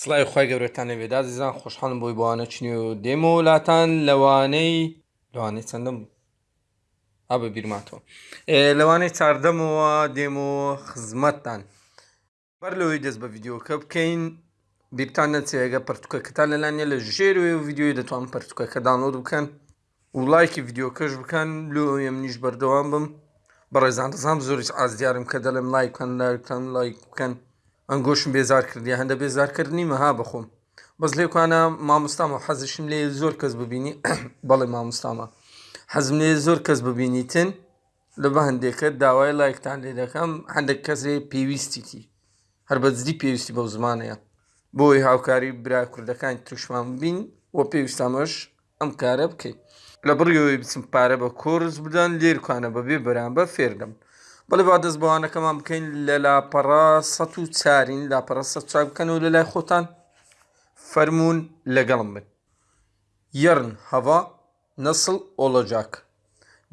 سڵای خی گەورەتان لەوێدا زیزان خۆشحاڵم بۆی بۆوانە چنی و دێمە وڵاتان لەوانەی لەوانەی چەندەم ها بە بیرماتەوە لەوانەی چاردەمەوە دێم و خزمەتتان. بەر لەوەی دەست بە یددیوکە بکەین بیرتان نەچێگە پرتوکەکەتان لەلانە لە ژێروێ و یددیوی دەتوان پرتوکەکە دانۆد بکەن و لایکی یددیوکەش بکەن لۆ ئەم نیش بەردەوام بم. بەڕێزان دەزانام زۆریش ئازدیارم کە دەڵێم لایکەن لایکەن لایک بکەن. ئەنگۆشم بێزار کردی هەندە بێزارکردنی مەها بخۆم. بەس لێکوانە مامۆستامە حەزشم لێ زۆر کەس ببینی بەڵێ مامۆستامە. حەزم لێ زۆر کەس ببینیتن لە بە هەندێکە داوای لایکتان لێ دەکەم هەندێک کەسێ پێویستیتی. هەر بەجددی پێویستی بەو زمانەیە. بۆی هاوکاری برا کوردەکان توشمان بین وە پێویستامەش ئەم کارە بکەیت لە بڕیەوەی بچم پارە بە کۆرس بدەن لێرکوانە بەبێ بەرامبەر فێردەم بەڵێ با دەست بەوانەکەمان بکەین لە لاپەڕا سە و چارین لاپەڕە سە چاک بکەنەوە لە لای خۆتان فەرمونون لەگەڵم بن. یەرن هەوا نەسڵ ئۆلۆجاک.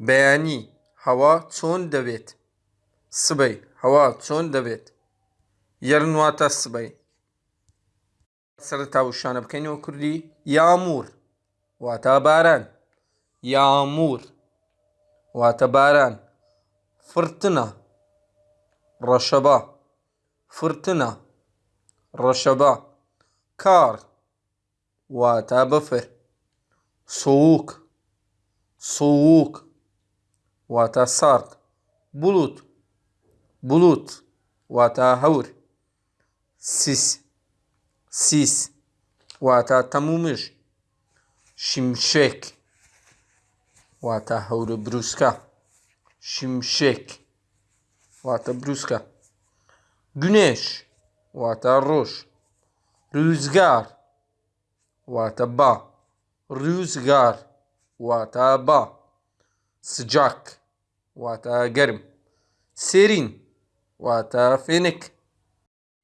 بەیانی هەوا چۆن دەبێت؟ سبەی هەوا چۆن دەبێت؟ یەرن واتە سبەی. سەرتا وشانە بکەینەوە کوردی یامور واتە باران. یامور واتە باران. فرتنە ڕەشەبا فرتنە ڕەشەبا کار واتە بەفر سووک سووک واتە سارد بولوت بولوت واتە هەور سیس سیس واتە تەمومش شیمشێک واتە هەورە بروسکە شیمشێک واتە بروسکە گونێش واتە ڕۆژ روزگار واتە با ڕوزگار واتە با سجاک واتە گەرم سێرین واتە فێنک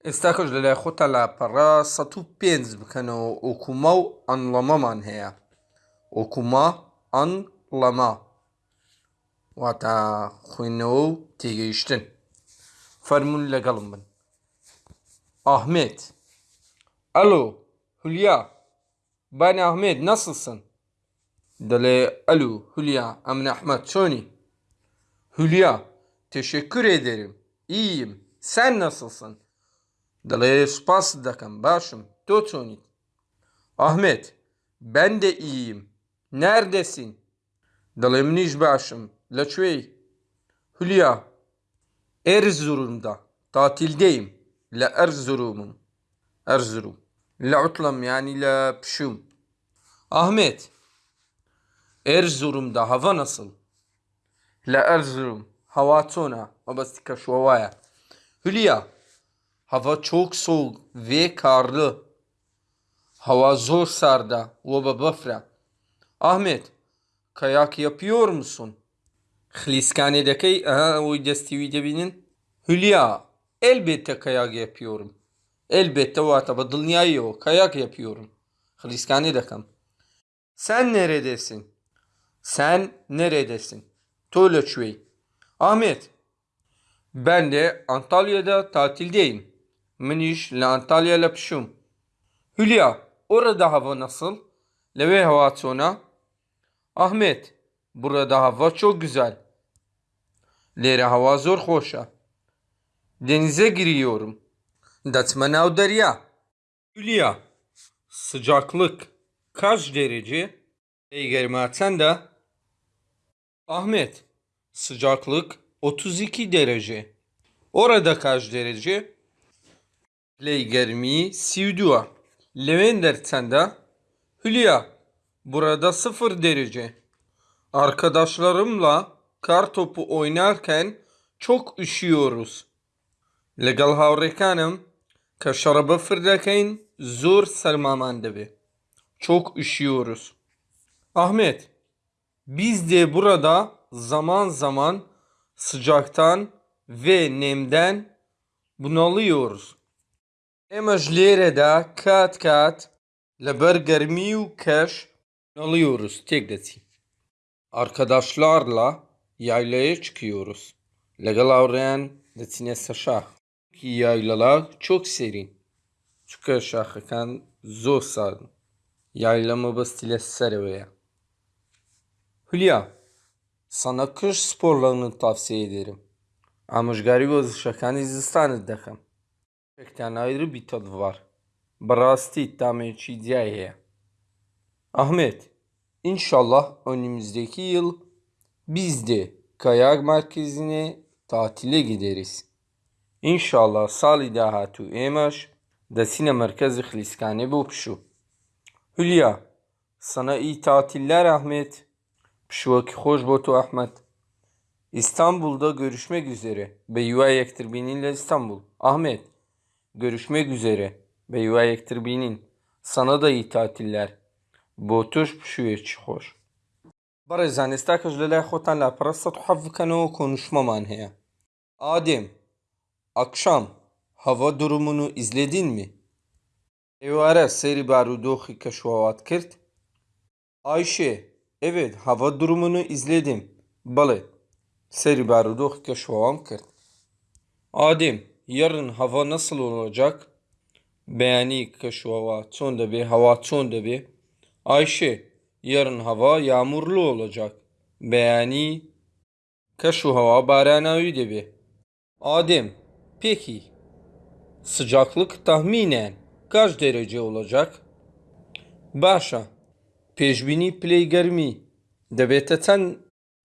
ئێستا کەش لەلای خۆتە لاپەڕە سە و پێنج بکەنەوە ئۆکوما و ئەنڵەمەمان هەیە ئۆکوما ئەنڵەما واتە خوێندنەوە و تێگەیشتن فەرمونون لەگەڵم بن ئاحمێت ئەلۆ هولیا بانی ئاحمێد نەسڵسن دەڵێ ئەلو هولیا ئەمن ئەحمەد چۆنی هولیا teşekkür ederim iyiyim sen nasılsın دەڵێ سوپاس دەکەم باشم تۆ چۆنیت ئاحمێت ben de iyiyim neredesin دەڵێ منیش باشم Laçvey, Hülya, Erzurum'da, tatildeyim. La Erzurum'um, Erzurum. La utlam yani la pşum. Ahmet, Erzurum'da hava nasıl? La Erzurum, hava tona, mabastika şovaya. Hülya, hava çok soğuk ve karlı. Hava zor sarda, ve bafra. Ahmet, kayak yapıyor musun?'' خلیسکانێ دەکەی ئەها ئەوەی دەستیوی دەبینن هولیا elbette kayak yapıyorum elbette واتە بە دڵنیاییەوە kayak yapıyorum خلیسکانێ دەکەم sen neredesin sen neredesin tۆ لەکوێی ئاحمێت ben de Antalya'da tatildeyim منیش لە ئەنتالیا لە پشوم هولیا orada hava nasıl لەوێ هەوا چۆنا Ahmet burada hava çok güzel لێرە هەوا زۆر خۆشە denize giriyorum دەچمە ناو دەریا Hülya sıcaklık kaç derece Eygerma çəndə Ahmet sıcaklık 32 derece Orada kaç derece Leygermi Sivdua Levender çəndə Hülya burada 0 derece Arkadaşlarımla kar topu oynarken çok üşüyoruz. لەگەڵ هاوڕێکانم کە شەڕە بەفر دەکەین زۆر سەرمامان دەبێت çok üşüyoruz Ahmet biz de burada zaman zaman sıcaktan ve nemden bunalıyoruz ئێمەش لێرەدا کات کات لەبەر گەرمی و کەش bunalıyoruz تێک دەچین Arkadaşlarla yaylaya çıkıyoruz. Legal avrayan detines aşağı. Ki yaylalar çok serin. Çıkar şahıkan zor sarın. Yaylama bastile serveye. Hülya, sana kış sporlarını tavsiye ederim. Amuşgari vazışakan izistanı dekhem. Çekten ayrı bir tadı var. Barasti tameçi diye. Ahmet, inşallah önümüzdeki yıl biz de kayak merkezine tatile gideriz. İnşallah sali daha tu emaş desine merkezi hliskane bu. Hülya, sana iyi tatiller Ahmet. Pşuvaki hoş botu Ahmet. İstanbul'da görüşmek üzere. Beyuvayektir bininle İstanbul. Ahmet, görüşmek üzere. Beyuvayektir binin. Sana da iyi tatiller. Botuş pşuya çıkıyor. بەڕێزان ئێستا کەش لە لای خۆتان لا پرەستە و حەف بکەنەوە کۆنشمەمان هەیە ئادێم ئەکشام هەوا durumun و izledin mi ئێوارە seyri barudۆخی کەشوهات کرد Ayşe evet hava durumunu izledim بەڵێ seyri barudۆخی کەشوهام کرد Adem yarın hava nasıl olacak بەیانی کەشوهەوە چۆن دەبێ هەوا چۆن دەبێ Ayşe, yarın hava yağmurlu olacak. Beğeni, şu hava baranavi debi. Adem, peki, sıcaklık tahminen kaç derece olacak? Başa, peşbini playgermi, debeteten,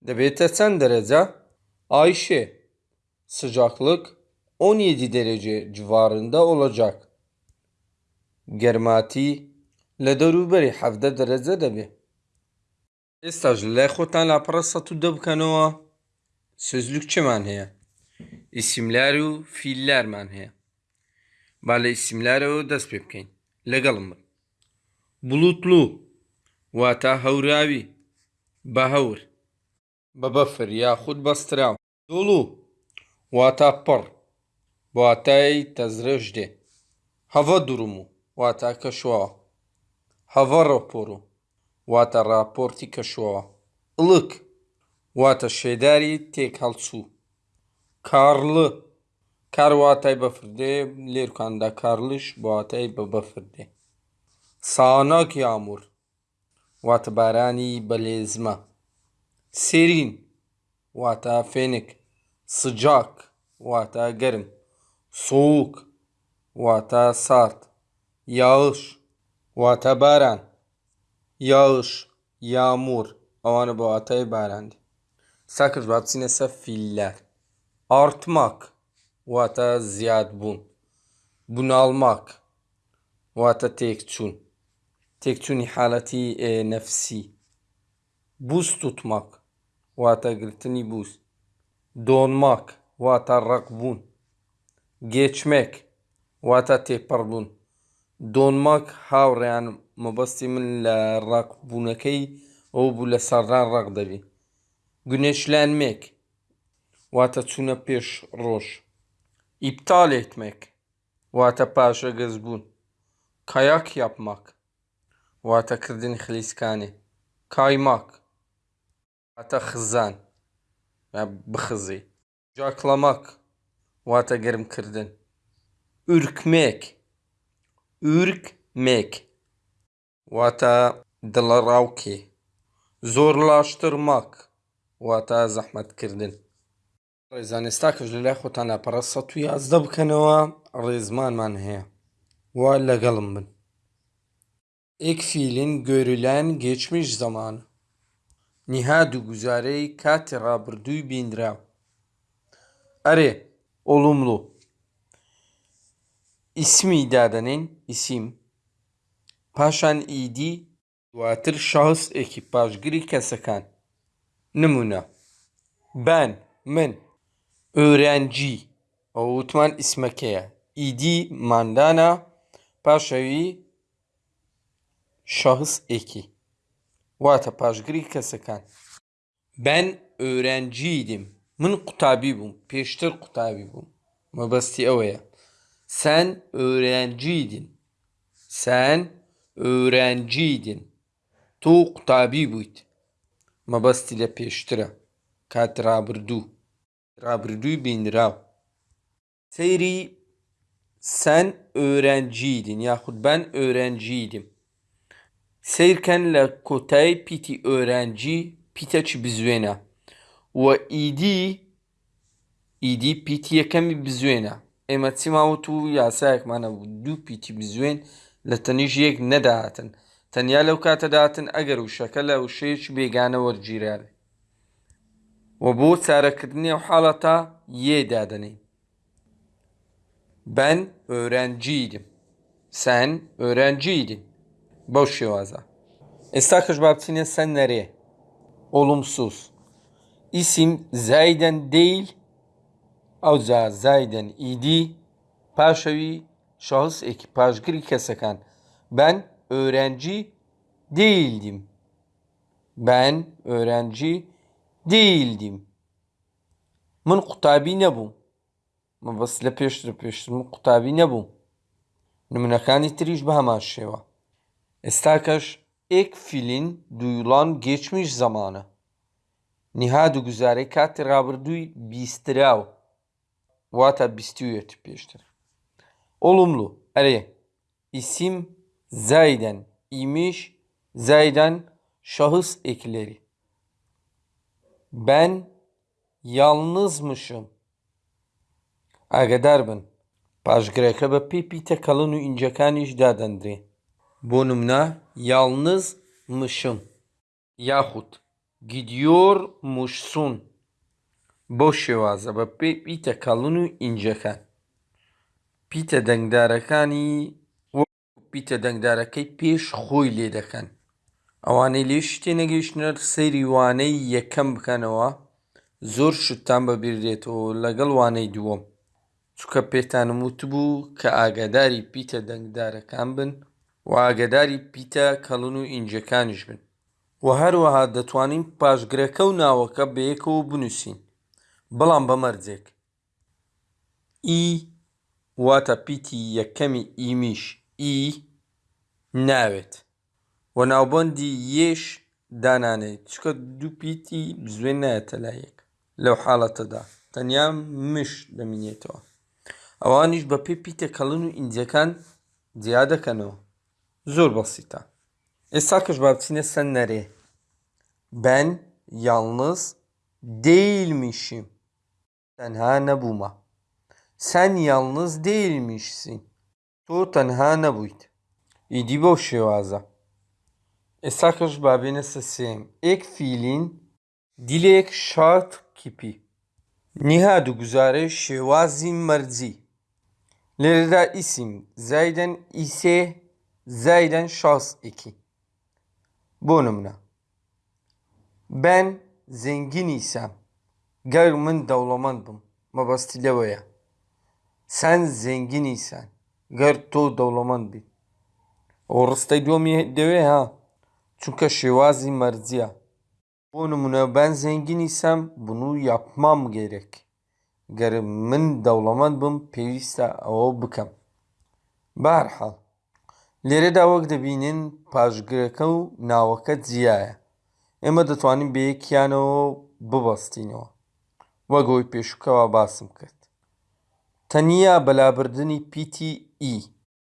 debeteten derece, Ayşe, sıcaklık 17 derece civarında olacak. Germati لە دەوروبەری حەفدە دەرەجە دەبێ ئێستاژ لای خۆتان لاپەڕە سە و دە بکەنەوە سۆزلوک چمان هەیە؟ ئیسیملار و فیللارمان هەیە. با لە ئیسیملارەوە دەست پێ بکەین. لەگەڵم بن. بڵوتلو واتە هەوراوی. بە هەور. بە بەفر یاخود بەستراو دۆڵوو واتە پڕ. واتای تەزرەش دێ. هەڤە دوڕم و. واتە کەشواوە هەڤە ڕۆپۆرۆ واتە راپۆرتی کەشووە ئڵک واتە شێداری تێک هەڵچوو کارڵە کارواتای بەفردێ لێرکاندا کارلش بواتای بە بەفردێ ساناک یامور واتە بارانی بەلێزمە سێرین واتە فێنک سجاک واتە گەرم سووک واتە سارد یاش واتە باران yağış, yağmur. Avanı bu atayı barandı. Sakız vatsin ise filler. Artmak. Vata ziyad bun. Bunalmak. Vata tekçun. Tekçun halati e, nefsi. Buz tutmak. Vata gırtını buz. Donmak. Vata rakbun. Geçmek. Vata teparbun. Donmak havreyanım. مەبەستی من لە ڕاقبوونەکەی ئەو بوو لە سەران ڕق دەبی گونێشلانمێک واتە چوونە پێش ڕۆژ ئیپتالێتمێک واتە پاشە گەز بوون کایاک yapmak واتەکردنی خلیسکانێ کایماک واتە خزان بخزی جاکڵەماک واتە گەرمکردن ئورکمێک ürkmek واتە دڵەڕاوکێ زۆر لاشتر ماک واتە زەحمەتکردن. ڕێزانێستا کەژ لە لای خۆتان ناپەرەسە توی یازدە بکەنەوە ڕێزمانمان هەیە. وا لەگەڵم بن. ئێک فیلین گۆرولان گێچمیش زەمان. نیهاد و گوزارەی کاتی ڕابردووی بیندراوە ئەرێ ئۆڵومڵوو ئیسمی دادەنین ئیسیم. paşan îdî دواتر şahıs ekîpajgirî kesekan nimûne ben min öğrenci ew witman îsmeke ye îdî mandana paşa wî şahıs ekî wate pajgirî kesekan ben öğrenciydim min qutabî bûm pêştir qutabî bûm mebestî ew ye ئۆرەنجیدن تۆ قوتابی بوویت. مەبەستی لە پێشترە. کات رابرردوو رابرردووی بینراو. سەیری سەن ئۆرەنجیدن یاخودبان ئۆرەنجیدم سیرکەن لە کۆتای پیتی ئۆرەنجی پیتەچ بزوێنە؟ و ئیدی ئیدی پیتی یەکەمی بزوێنە. ئێمە چیماوت و یاسایەکمانە بوو. دوو پیتی بزوێن. piti bizwen لتنيجيك ندعتن تەنیا لەو کاتە داتن ئەگەر وشەکە لە وشەیەکی بێگانە وەرگیرێ و بۆ چارەکردنی ئەو حاڵەتە یێدادنێ Ben öğrenciydim. Sen öğrenciydin. Boş şevaza. Estakış babtine sen nereye? Olumsuz. İsim zayden değil, avza zayden idi, paşavi Şahıs ekipaj Grike Sakan. Ben öğrenci değildim. Ben öğrenci değildim. Min kutabî nebûm. Min bas lepeştir peştir min kutabî nebûm. Numunekanî tirîj bi hemen şeva. Estakaj ek filin duyulan geçmiş zamanı. Nihad û guzarekatê rabirdûyî bîstiraw. Wata bîstûyê tû pêştir. olumlu ere isim zayden imiş zayden şahıs ekleri ben yalnızmışım ئاگدار بن پاشگرەکە بە پێی پیتە کەڵن و ئینجەکانیش دادەندرێ بۆ نمنا یاڵنز مشم یاخود گیدیۆر موشسون بۆ شێوازە بە پێی پیتە کەڵن و ئینجەکان پیتە دەنگدارەکانی پیتە دەنگدارەکەی پێش خۆی لێ دەکەن. ئەوانەی لێ شتێ نەگەیشتنەر سەیری وانەی یەکەم بکەنەوە زۆر شتان بەبیردێتەوە لەگەڵ وانەی دووەم چکە پێتانم وتبوو کە ئاگاداری پیتە دەنگدارەکان بن و ئاگداری پیتە کەڵن و ئینجەکانیش بن. و هەروەها دەتوانین پاشگرەکە و ناوەکە بەیەکەوە بنووسین. بەڵام بەمەرجێک ئی واتە پیتی یەکەمی ئیمیش ئی ناوێت و ناوبەندی یێش دانانێت چکە دوو پیتی بزوێن نایەتە لایەک لەو حاڵەتەدا تەنیا مش دەمینێتەوە ئەوانیش بە پێ پیتە کەڵن و ئینجەکان جیا دەکەنەوە زۆر بەسیتە ئێستا کەش با بچینە سەر نەرێ Ben yalnız değilmişim. Tenha nebûma. Sen yalnız değilmişsin. Tu tenha nebûyt. İdî bo şêwaza. Êsta kir ji bavêne sesêm. Êk fîlîn dilek şart kipî. Niha du guzare şêwazî mercî. Lerida isim zayden ise zayden şahs eki. Bu numune. Ben zengin isem ger min dewlemendbim mebestî lewe سەن زێنگینی سەن گەر تۆ دەوڵەمەند بیت ئەو ڕستەی دۆمی دەوێ ها چونکە شێوازی مەرجە بۆ نمونە بەن زێنگینی سەم بن و یاپمام گەیرێک گەر من دەوڵەمەند بم پێویستە ئەوە بکەم. بارحاڵ لێرەدا وەک دەبینن پاشگرەکە و ناوەکە جیایە. ئێمە دەتوانین بەیەکیانەوە ببەستینەوە. وەگەوەی پێشکەوە باسم کرد. تەنیا بەلابردننی پیتی ئی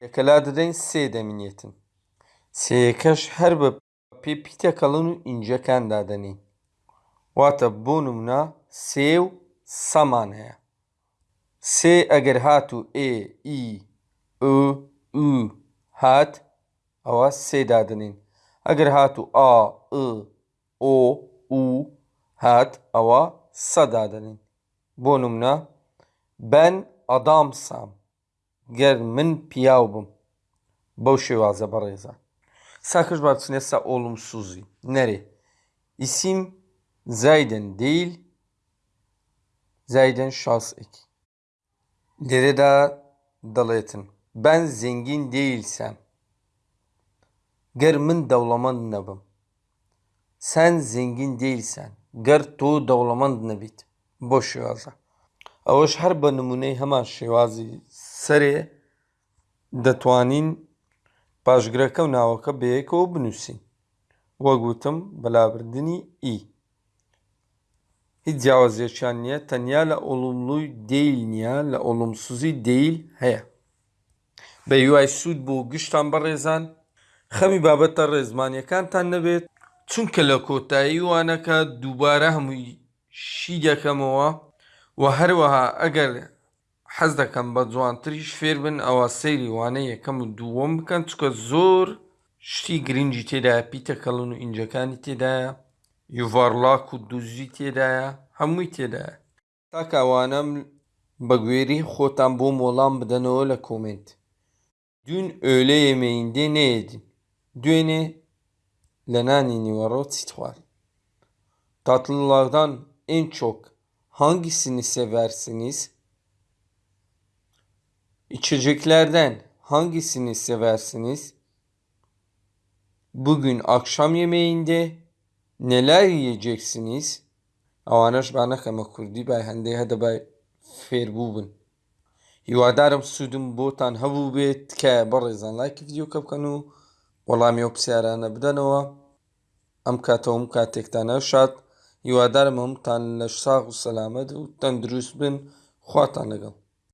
یەکەلا دەدەین سێ دەمینێتن سێەکەش هەر بە پێ پیتەکەڵن و ئینجەکان دادەنین واتە بۆ نمونە سێ و سەمان هەیە سێ ئەگەر هات و ئێ ئی ئو ئو هات ئەوە سێ دادنین ئەگەر هات و ئا ئ ئۆ و هات ئەوە سە دادنین بۆ نمونە ben adamsam gەر من پیاو بم بەو شێوازە بەڕێزە ساکەش با بچنێ سا olumsuzi nerê isim zayden değil Zayden şahs eki. Geride dalayetın. Ben zengin değilsem. Ger min devlamand nebim. Sen zengin değilsen. Ger tu devlamand nebit. Boş şevaza. ئەوەش هەر بە نمونەی هەمان شێوازی سەرێ دەتوانین پاشگرەکە و ناوەکە بەیەکەوە بنووسین. وەگوتم بەلابردننی ئی. هیچ جیاوازێکیان نییە تەنیا لە ئۆلوملوی دیل نییە لە ئۆلوم سوزی دیل هەیە. بە یوای سوود بوو گشتان بەڕێزان. خەمی بابەتە ڕێزمانیەکانتان نەبێت. چونکە لە کۆتایی وانەکە دووبارە هەمووی شی دەکەمەوە و هەروەها ئەگەر حەز دەکەم بە جوانتریش فێر بن ئەوە سەیری وانە یەکەم و دووەم بکەن چکە زۆر شتی گرنگی تێدایە پیتەکەڵن و ئینجەکانی تێدایە یوڤارلاک و دوزی تێدایە هەمووی تێدایە تا کاوانم بە گوێری خۆتان بۆ مۆڵام بدەنەوە lە کۆمنت Dün öğle yemeğinde ne yedin? Düğüne Lenani Nivaro Titvar. Tatlılardan en çok hangisini seversiniz? İçeceklerden hangisini seversiniz? Bugün akşam yemeğinde neler yiyeceksiniz? ئەوانەش با نەکەمە کوردی بای هەندێک هەدە بای فێربوو بن هیوادارم سوودم بۆتان هەبوو بێت کە بەڕێزان لایکی یددیوکە بکەن و وەڵامی ئەو پرسیارانە بدەنەوە ئەم کاتەوەم کاتێکتانە شاد هیوادارم هەمتان لە ساغ و سەلامەت و تەندروست بن خواتان لەگەڵ.